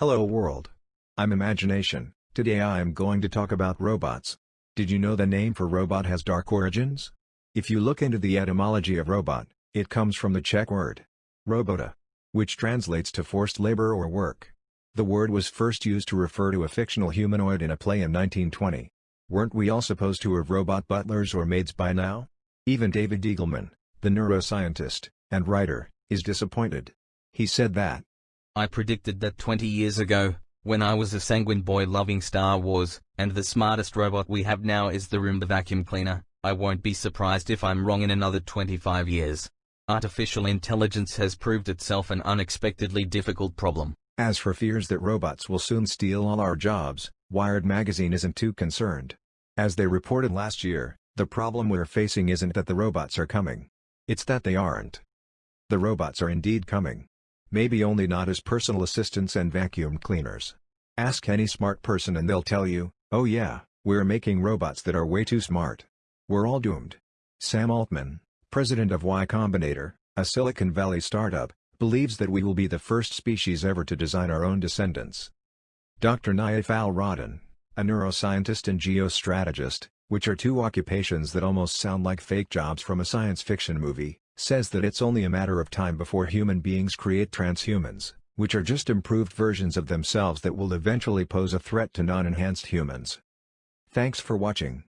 Hello world. I'm Imagination. Today I am going to talk about robots. Did you know the name for robot has dark origins? If you look into the etymology of robot, it comes from the Czech word robota, which translates to forced labor or work. The word was first used to refer to a fictional humanoid in a play in 1920. Weren't we all supposed to have robot butlers or maids by now? Even David Eagleman, the neuroscientist and writer, is disappointed. He said that, I predicted that 20 years ago, when I was a sanguine boy loving Star Wars, and the smartest robot we have now is the Roomba vacuum cleaner, I won't be surprised if I'm wrong in another 25 years. Artificial intelligence has proved itself an unexpectedly difficult problem. As for fears that robots will soon steal all our jobs, Wired magazine isn't too concerned. As they reported last year, the problem we're facing isn't that the robots are coming. It's that they aren't. The robots are indeed coming. Maybe only not as personal assistants and vacuum cleaners. Ask any smart person and they'll tell you, oh yeah, we're making robots that are way too smart. We're all doomed. Sam Altman, president of Y Combinator, a Silicon Valley startup, believes that we will be the first species ever to design our own descendants. Dr. Nayef Al-Rodhan, a neuroscientist and geostrategist, which are two occupations that almost sound like fake jobs from a science fiction movie, says that it's only a matter of time before human beings create transhumans, which are just improved versions of themselves that will eventually pose a threat to non-enhanced humans. Thanks for watching.